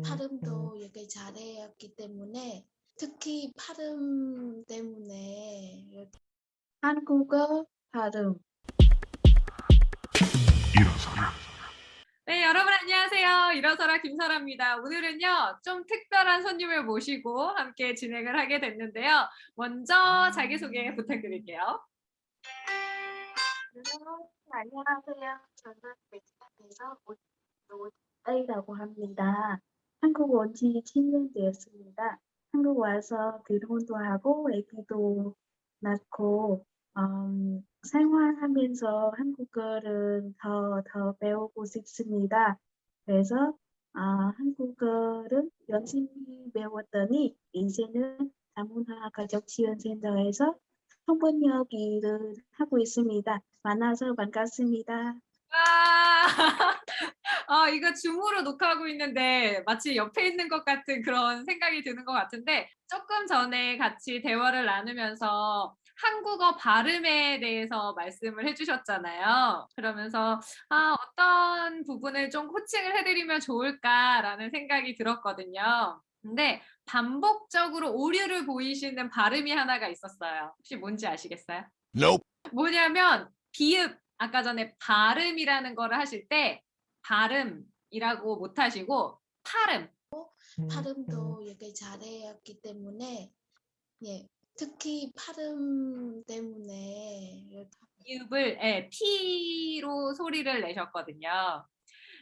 발음도 이렇게 잘했기 때문에 특히 발음 때문에 한국어 발음 일어서라. 네, 여러분 안녕하세요. 일어서라 김설아입니다. 오늘은요, 좀 특별한 손님을 모시고 함께 진행을 하게 됐는데요. 먼저 자기소개 부탁드릴게요. 안녕하세요. 저는 베트남에서 온이라고 합니다. 한국 온지 10년 되었습니다. 한국 와서 결혼도 하고 아기도 낳고 음, 생활하면서 한국어를 더, 더 배우고 싶습니다. 그래서 아, 한국어를 열심히 배웠더니 이제는 다문화 가족지원센터에서 통번역 일을 하고 있습니다. 만나서 반갑습니다. 와, 어, 이거 줌으로 녹화하고 있는데 마치 옆에 있는 것 같은 그런 생각이 드는 것 같은데 조금 전에 같이 대화를 나누면서 한국어 발음에 대해서 말씀을 해주셨잖아요. 그러면서 아, 어떤 부분을 좀 코칭을 해드리면 좋을까라는 생각이 들었거든요. 근데 반복적으로 오류를 보이시는 발음이 하나가 있었어요. 혹시 뭔지 아시겠어요? Nope. 뭐냐면 비읍 아까 전에 발음이라는 거를 하실 때 발음이라고 못 하시고 팔음 발음도 이렇게 잘했기 때문에 예, 특히 발음 때문에 비읍을 예, P로 소리를 내셨거든요.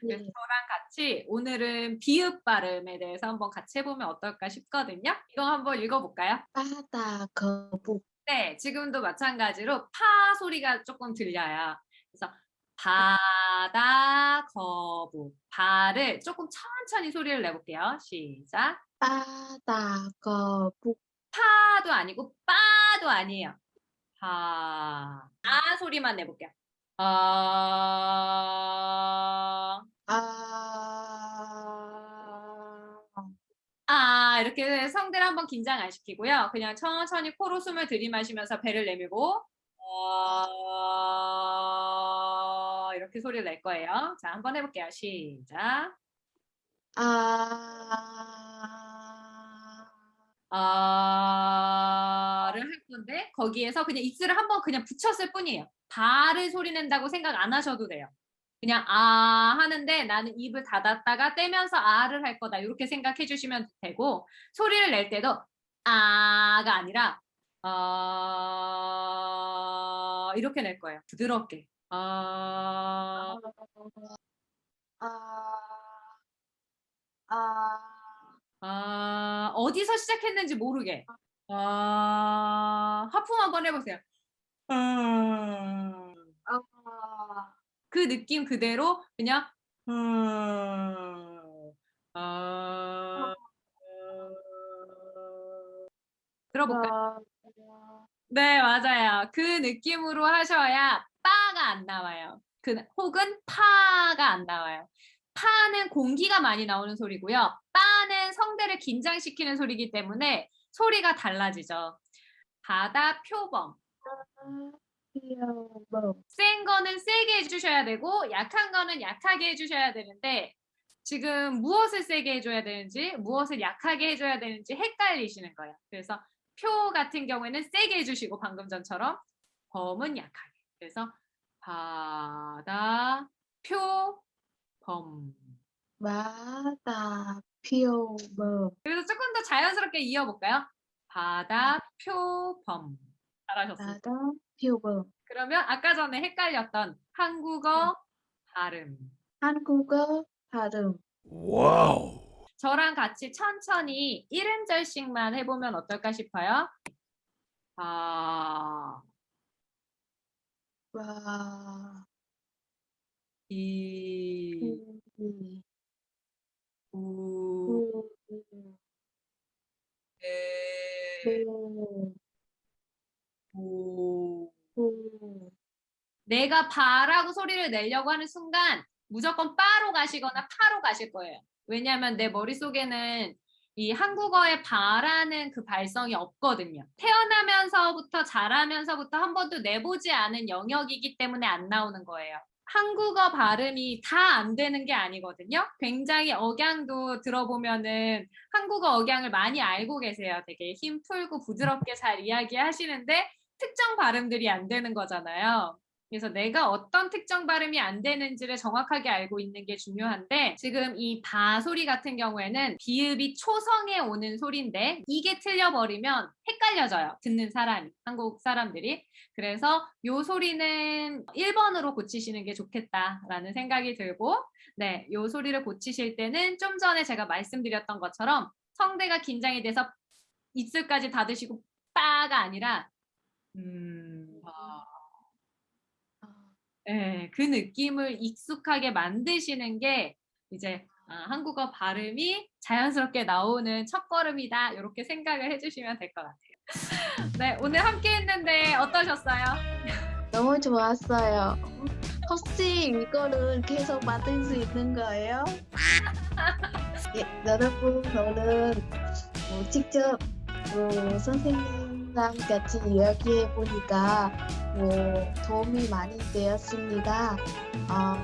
그래서 예, 저랑 같이 오늘은 비읍 발음에 대해서 한번 같이 해보면 어떨까 싶거든요. 이거 한번 읽어볼까요? 바다 거북 네, 지금도 마찬가지로 파 소리가 조금 들려요. 그래서 바다 거북 발을 조금 천천히 소리를 내볼게요. 시작. 바다 거북 파도 아니고 빠도 아니에요. 파. 아 소리만 내볼게요. 아. 아 아 이렇게 성대를 한번 긴장 안 시키고요. 그냥 천천히 코로 숨을 들이마시면서 배를 내밀고 이렇게 소리를 낼 거예요. 자 한번 해볼게요. 시작. 아, 아를 할 건데 거기에서 그냥 입술을 한번 그냥 붙였을 뿐이에요. 발을 소리 낸다고 생각 안 하셔도 돼요. 그냥 아 하는데 나는 입을 닫았다가 떼면서 아를 할 거다 이렇게 생각해 주시면 되고 소리를 낼 때도 아가 아니라 어 이렇게 낼 거예요. 부드럽게. 어 아, 아, 아, 어디서 시작했는지 모르게. 아, 하품 한번 해보세요. 아, 아, 그 느낌 그대로 그냥 아, 아, 들어볼까요? 아, 네, 맞아요. 그 느낌으로 하셔야 빠가 안 나와요. 그 혹은 파가 안 나와요. 파는 공기가 많이 나오는 소리고요. 빠는 성대를 긴장시키는 소리이기 때문에 소리가 달라지죠. 바다 표범. 센 거는 세게 해주셔야 되고 약한 거는 약하게 해주셔야 되는데 지금 무엇을 세게 해줘야 되는지 무엇을 약하게 해줘야 되는지 헷갈리시는 거예요. 그래서 표 같은 경우에는 세게 해주시고 방금 전처럼 범은 약하게. 그래서 바다 표 범. 바다 표범 그래서 조금 더 자연스럽게 이어볼까요? 바다 표범. 잘하셨습니다. 바다 표범 그러면 아까 전에 헷갈렸던 한국어 발음. 한국어 발음 Wow. 저랑 같이 천천히 1음절씩만 해보면 어떨까 싶어요. 아, 와 이, 음, 우, 음, 에, 음, 오. 음. 내가 바라고 소리를 내려고 하는 순간 무조건 빠로 가시거나 파로 가실 거예요. 왜냐하면 내 머릿속에는 이 한국어의 바라는 그 발성이 없거든요. 태어나면서부터 자라면서부터 한 번도 내보지 않은 영역이기 때문에 안 나오는 거예요. 한국어 발음이 다 안 되는 게 아니거든요. 굉장히 억양도 들어보면은 한국어 억양을 많이 알고 계세요. 되게 힘 풀고 부드럽게 잘 이야기하시는데 특정 발음들이 안 되는 거잖아요. 그래서 내가 어떤 특정 발음이 안 되는지를 정확하게 알고 있는 게 중요한데 지금 이 바 소리 같은 경우에는 비읍이 초성에 오는 소리인데 이게 틀려버리면 헷갈려져요. 듣는 사람이, 한국 사람들이. 그래서 요 소리는 1번으로 고치시는 게 좋겠다라는 생각이 들고 네, 요 소리를 고치실 때는 좀 전에 제가 말씀드렸던 것처럼 성대가 긴장이 돼서 입술까지 닫으시고 빠가 아니라 음, 예, 그 느낌을 익숙하게 만드시는 게 이제 아, 한국어 발음이 자연스럽게 나오는 첫걸음이다. 이렇게 생각을 해주시면 될 것 같아요. 네, 오늘 함께 했는데 어떠셨어요? 너무 좋았어요. 혹시 이거를 계속 받을 수 있는 거예요? 예, 여러분, 저는 뭐 직접 뭐 선생님 랑 같이 이야기해 보니까 뭐 도움이 많이 되었습니다. 어,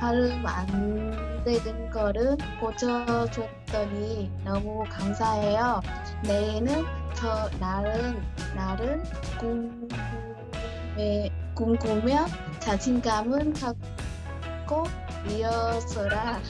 발음 안 되는 거를 고쳐줬더니 너무 감사해요. 내일은 저 나른 나른 궁금해 궁금해 자신감은 갖고 이어서라